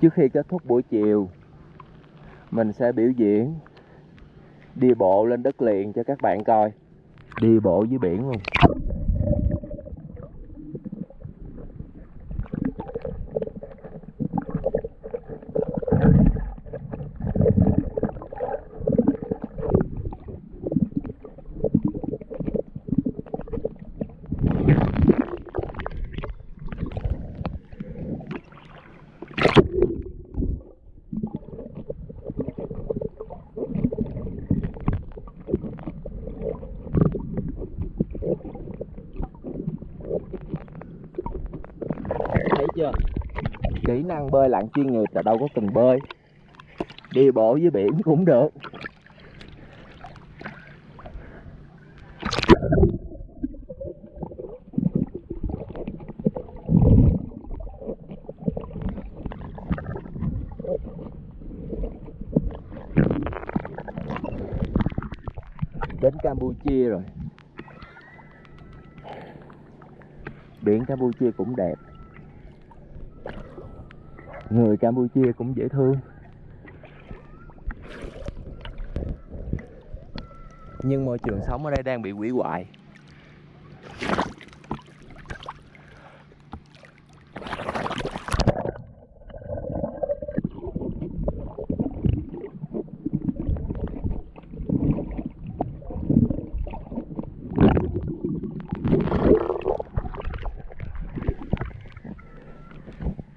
trước khi kết thúc buổi chiều, mình sẽ biểu diễn đi bộ lên đất liền cho các bạn coi. Đi bộ dưới biển luôn thấy chưa? Kỹ năng bơi lặn chuyên nghiệp là đâu có cần bơi. Đi bộ dưới biển cũng được. Đến Campuchia rồi. Biển Campuchia cũng đẹp người Campuchia cũng dễ thương. Nhưng môi trường sống ở đây đang bị hủy hoại.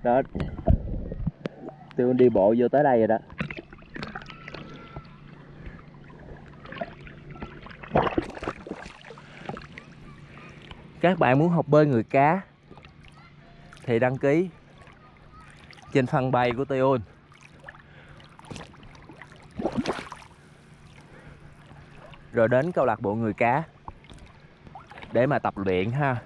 Đó tôi đi bộ vô tới đây rồi đó. Các bạn muốn học bơi người cá thì đăng ký trên fanpage của Tion rồi đến câu lạc bộ người cá để mà tập luyện ha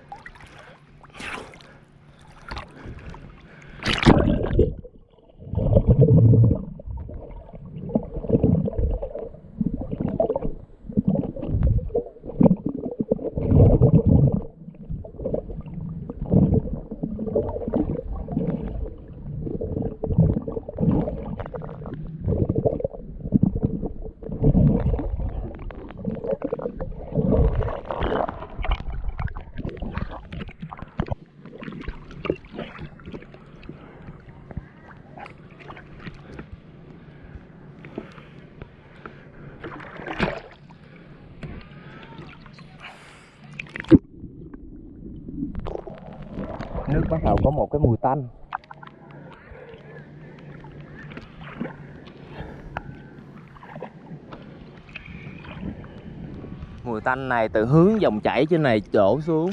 nước bắt đầu có một cái mùi tanh. Mùi tanh này từ hướng dòng chảy trên này đổ xuống.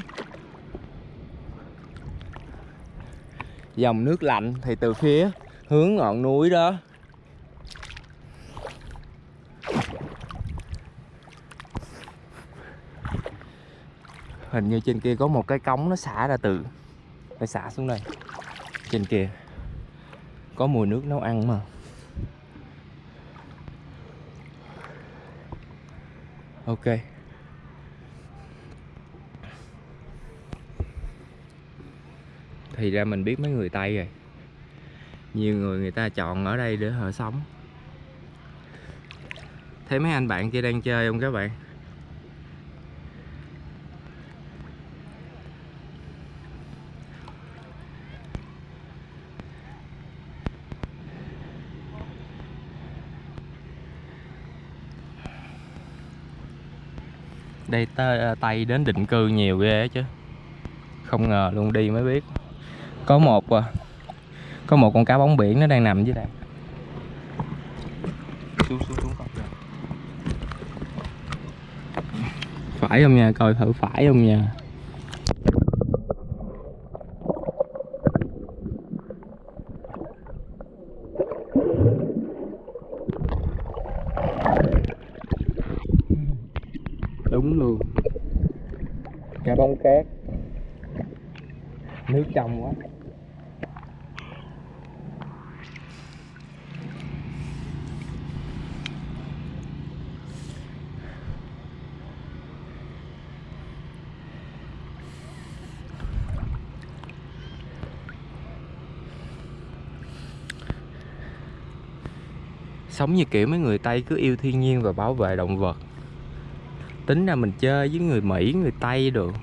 Dòng nước lạnh thì từ phía hướng ngọn núi đó. Hình như trên kia có một cái cống nó xả ra từ phải xả xuống đây. Trên kia, có mùi nước nấu ăn mà. Ok. Thì ra mình biết mấy người tây rồi. Nhiều người người ta chọn ở đây để họ sống. Thấy mấy anh bạn kia đang chơi không các bạn? Đây tơ, tây đến định cư nhiều ghê chứ. Không ngờ luôn đi mới biết. Có một à, có một con cá bóng biển nó đang nằm dưới đây xuống xuống xuống con kìa. phải không nha coi thử phải không nha cá cát nước trong quá. Sống như kiểu mấy người tây cứ yêu thiên nhiên và bảo vệ động vật. Tính ra mình chơi với người mỹ, người tây được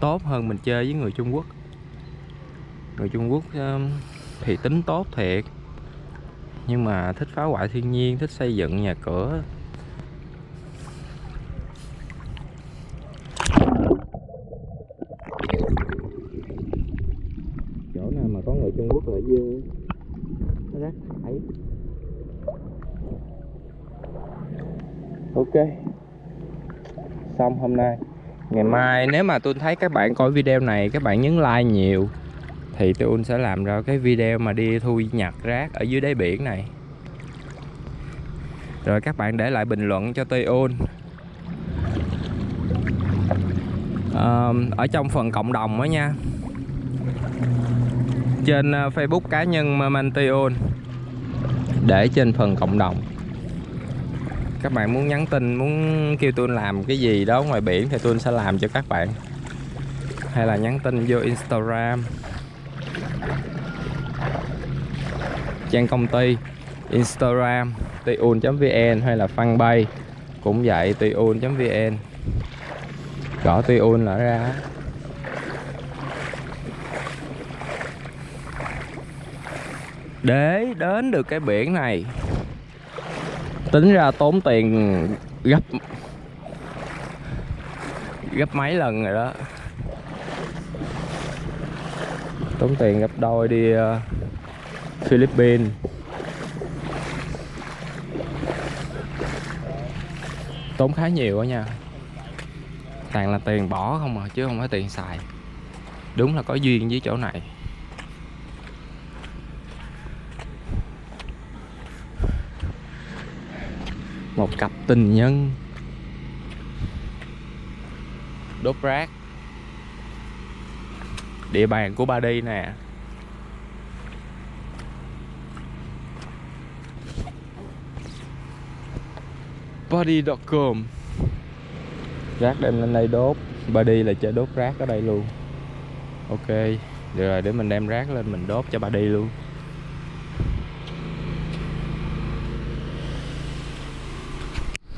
tốt hơn mình chơi với người trung quốc. Người trung quốc um, thì tính tốt thiệt, nhưng mà thích phá hoại thiên nhiên, thích xây dựng nhà cửa. Chỗ nào mà có người trung quốc là dư? Rác thải ok, xong hôm nay ngày mai nếu mà tôi thấy các bạn coi video này các bạn nhấn like nhiều thì tôi sẽ làm ra cái video mà đi thu nhặt rác ở dưới đáy biển này. Rồi các bạn để lại bình luận cho tôi ôn à, ở trong phần cộng đồng đó nha. Trên ờ, Facebook cá nhân Mamantion để trên phần cộng đồng các bạn muốn nhắn tin, muốn kêu tôi làm cái gì đó ngoài biển thì tôi sẽ làm cho các bạn. Hay là nhắn tin vô Instagram. Trang công ty, Instagram tuyun.vn hay là fanpage. Cũng vậy tuyun.vn gõ tuyun là ra. Để đến được cái biển này tính ra tốn tiền gấp gấp mấy lần rồi đó. Tốn tiền gấp đôi đi uh, Philippines. Tốn khá nhiều đó nha. Toàn là tiền bỏ không à chứ không phải tiền xài. Đúng là có duyên với chỗ này. Một cặp tình nhân. Đốt rác. Địa bàn của ba đi nè. Body.com rác đem lên đây đốt. Body là chơi đốt rác ở đây luôn. Ok được rồi để mình đem rác lên mình đốt cho body luôn